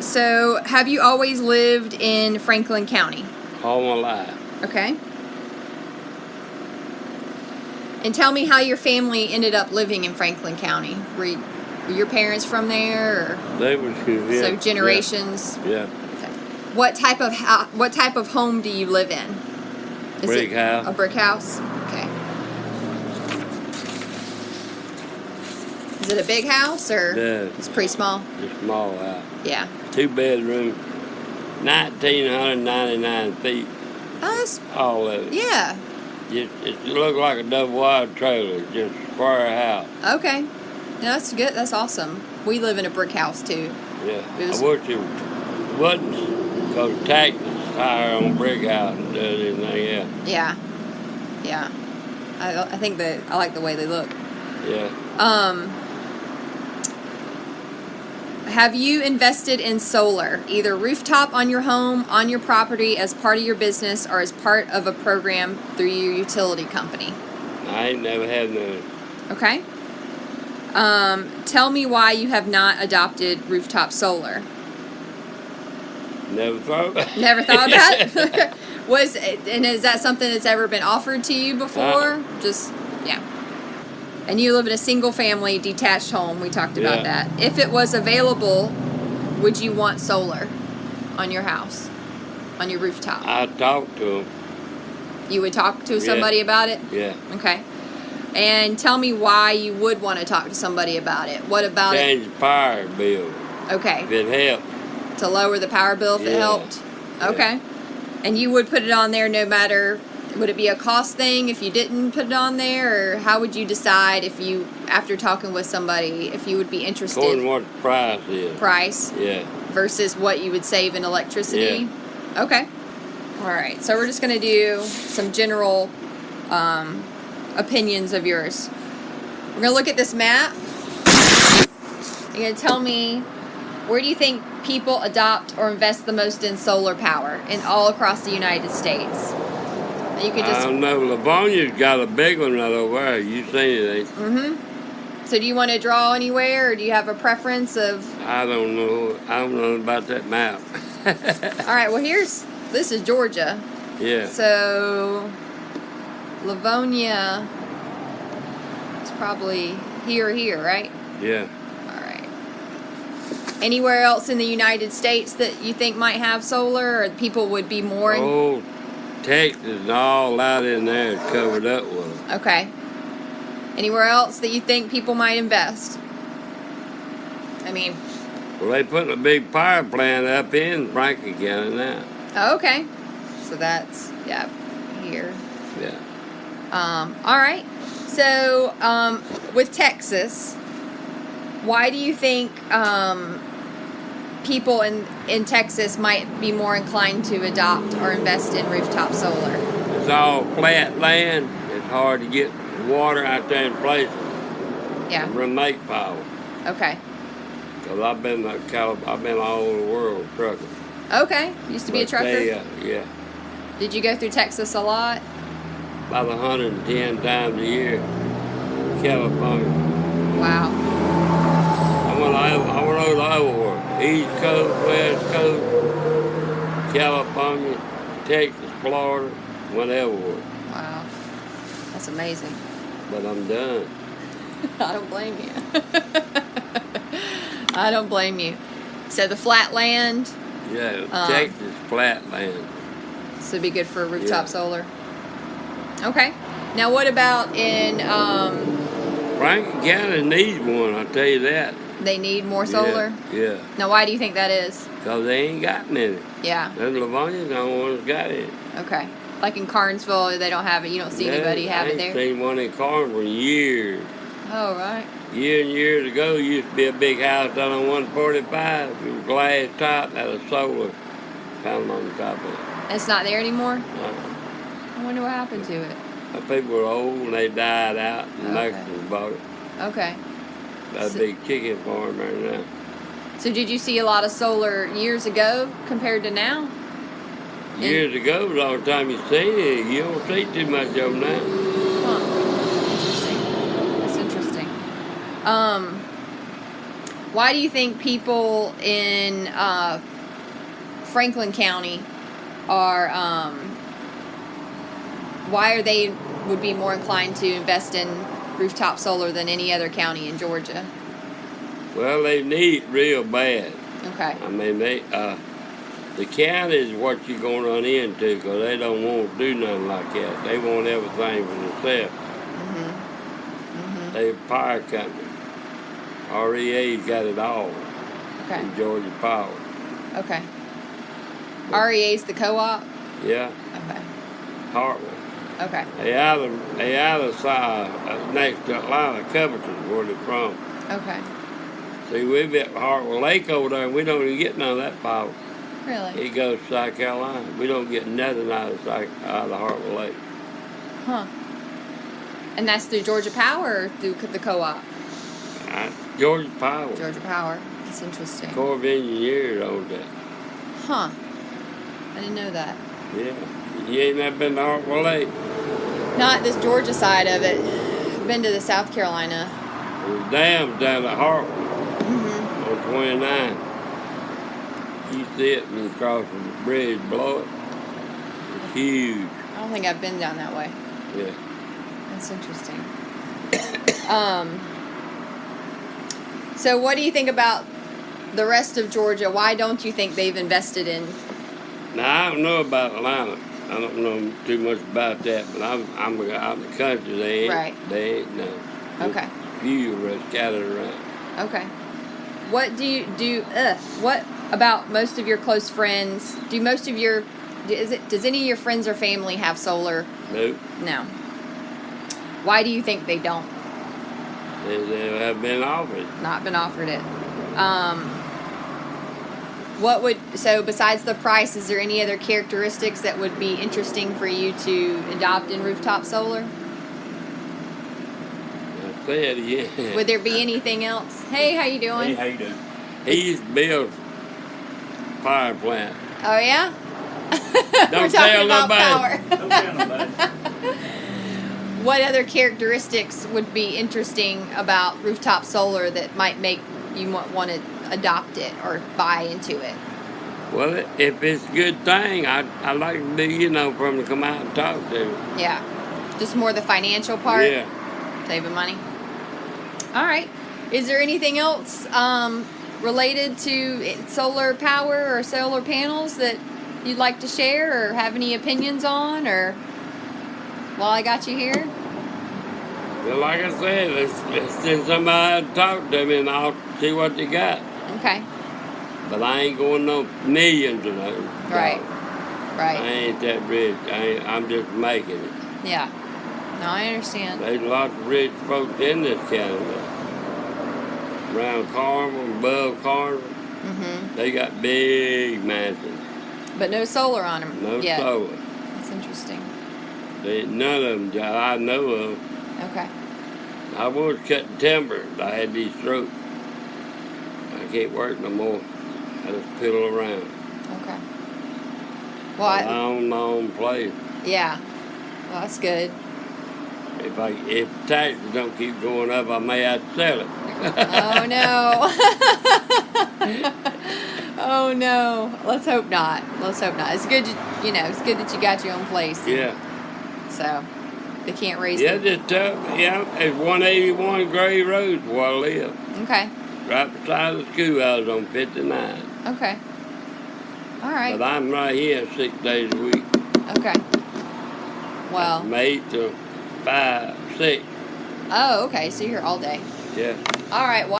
So, have you always lived in Franklin County? all my life. Okay. And tell me how your family ended up living in Franklin County. Were, you, were your parents from there, or They was good. Yeah, so generations? Yeah. Okay. What type of ho- what type of home do you live in? Is Brick it house. A brick house. Okay. Is it a big house or Yeah. it's pretty small? It's a small house. Yeah. Two bedroom, nineteen hundred ninety nine feet. Oh, that's, All of it. yeah. Just, it looked like a double wide trailer, just square house. Okay. Yeah, that's good. That's awesome. We live in a brick house too. Yeah. It was- I wish it wasn't because taxes higher on brick house than does anything else. Yeah. Yeah. I, I think that I like the way they look. Yeah. Um, have you invested in solar, either rooftop on your home, on your property, as part of your business, or as part of a program through your utility company? I ain't never had none. Okay. Um, tell me why you have not adopted rooftop solar. Never thought about it. Never thought about it. Was and is that something that's ever been offered to you before? Uh-uh. Just. And you live in a single family detached home. We talked about Yeah. that. If it was available, would you want solar on your house, on your rooftop? I talked to him. you would talk to Yeah. somebody about it. Yeah. Okay. And tell me why you would want to talk to somebody about it. What about Change the power bill. Okay. If it helped. to lower the power bill if it Yeah. helped. Yeah. Okay. And you would put it on there no matter would it be a cost thing if you didn't put it on there or how would you decide if you after talking with somebody if you would be interested According what the price is. price Yeah. versus what you would save in electricity? yeah. Okay. All right. So we're just going to do some general um, opinions of yours. We're going to look at this map. You're going to tell me where do you think people adopt or invest the most in solar power in all across the United States? You could I don't know. Lavonia's got a big one right over there. You seen it? ain't you? So do you want to draw anywhere or do you have a preference of I don't know. I don't know about that map. All right, well here's this is Georgia. yeah. So, Lavonia is probably here here, right? Yeah. All right. Anywhere else in the United States that you think might have solar or people would be more in? Oh, Texas all out in there is covered up with them. Okay. Anywhere else that you think people might invest? I mean, Well, they putting a big power plant up in Franklin County now. oh, okay. So that's, yeah, here. Yeah. Um, all right. So, um, with Texas, why do you think um, people in, in Texas might be more inclined to adopt or invest in rooftop solar? It's all flat land. It's hard to get water out there in places. Yeah. Remote power. Okay. Cause I've been I've been all over the world trucking. Okay. Used to be a trucker. They, uh, yeah, Did you go through Texas a lot? about 110 times a year. California. Wow. I went over, I went over. East Coast, West Coast, California, Texas, Florida, whatever. Wow. That's amazing. But I'm done. I don't blame you. I don't blame you. So the flat land, Yeah, Um, Texas flat land. this would be good for rooftop Yeah. solar. Okay. Now, what about in? Um, Franklin County needs one, I'll tell you that. They need more solar. Yeah, yeah. Now, why do you think that is? Cause they ain't got any. Yeah. And Lavonia's the only one that's got it. Okay. Like in Carnesville, they don't have it. You don't see Yeah, anybody have I it ain't there. seen one in Carnesville in years. Oh, right. Years and years ago, used to be a big house down on 145. It was glass top, had a solar panel on the top of it. It's not there anymore. Uh, I wonder what happened to it. the people were old and they died out, and Okay. Mexicans bought it. Okay. That So- big chicken farm right now. So, did you see a lot of solar years ago compared to now? And- Years ago, was all the time you seen it. You don't see too much of them now. Huh. Interesting. That's interesting. Um, Why do you think people in uh, Franklin County are? Um, why are they would be more inclined to invest in rooftop solar than any other county in Georgia? Well, they need real bad. Okay. I mean, they uh, the county is what you're gonna run into because they don't want to do nothing like that. They want everything for themselves. Mhm. Mhm. They power company. REA's got it all Okay. in Georgia Power. Okay. REA's the co-op. Yeah, Okay. Hartwell. Okay. They out of they out of uh, next to Atlanta, Covington, where they're from. Okay. See, we've at Hartwell Lake over there, and we don't even get none of that power. Really? It goes to South Carolina. We don't get nothing out of South, out of Hartwell Lake. Huh. And that's through Georgia Power or through the co-op? I, Georgia Power, Georgia Power. That's interesting. Corps of Engineers owns that. Huh. I didn't know that. Yeah, you ain't never been to Hartwell Lake. Not this Georgia side of it. Been to the South Carolina. Dams down at Hartwell hmm on 29. You see it when you cross the bridge below it. It's huge. I don't think I've been down that way. Yeah. That's interesting. um. So, what do you think about the rest of Georgia? Why don't you think they've invested in? Now I don't know about Atlanta. I don't know too much about that, but I'm I'm out in the country. They ain't Right. they ain't. Just Okay. Few are scattered around. Okay. What do you do? Uh, what about most of your close friends? Do most of your is it does any of your friends or family have solar? Nope. No. Why do you think they don't? They, they have been offered. Not been offered it. Um, what would so besides the price? Is there any other characteristics that would be interesting for you to adopt in rooftop solar? I said, yeah. Would there be anything else? Hey, how you doing? Hey, how you doing? he used to build power plant. Oh yeah. Don't talking tell about nobody. power. Don't tell nobody. what other characteristics would be interesting about rooftop solar that might make you want, want to adopt it or buy into it? Well, if it's a good thing, I I like to be, you know, for them to come out and talk to. Yeah. Just more the financial part, Yeah. saving money. All right. Is there anything else um, related to solar power or solar panels that you'd like to share or have any opinions on or while I got you here? Well, like I said, let's, let's send somebody to talk to me and I'll see what they got. Okay. But I ain't going no millions of those. Right. Right. I ain't that rich. I ain't, I'm just making it. Yeah. No, I understand. There's lots of rich folks in this county. Around Carmel, above Carmel, hmm they got big mansions. But no solar on them. No yet. solar. That's interesting. They, none of them I know of. Okay. I was cutting timber. I had these strokes. I can't work no more. I just piddle around. Okay. Well, I I, own my own place. yeah. Well, that's good. If I if taxes don't keep going up, I may have to sell it. Oh no. oh no. Let's hope not. Let's hope not. It's good. You, you know, it's good that you got your own place. yeah. So they can't raise. Yeah, the- just tell yeah, it's 181 Gray Road where I live. Okay. Right beside the schoolhouse on 59. Okay. All right. But I'm right here six days a week. Okay. Well. From 8 to 5, 6. Oh, okay. So you're here all day. Yeah. All right. Well.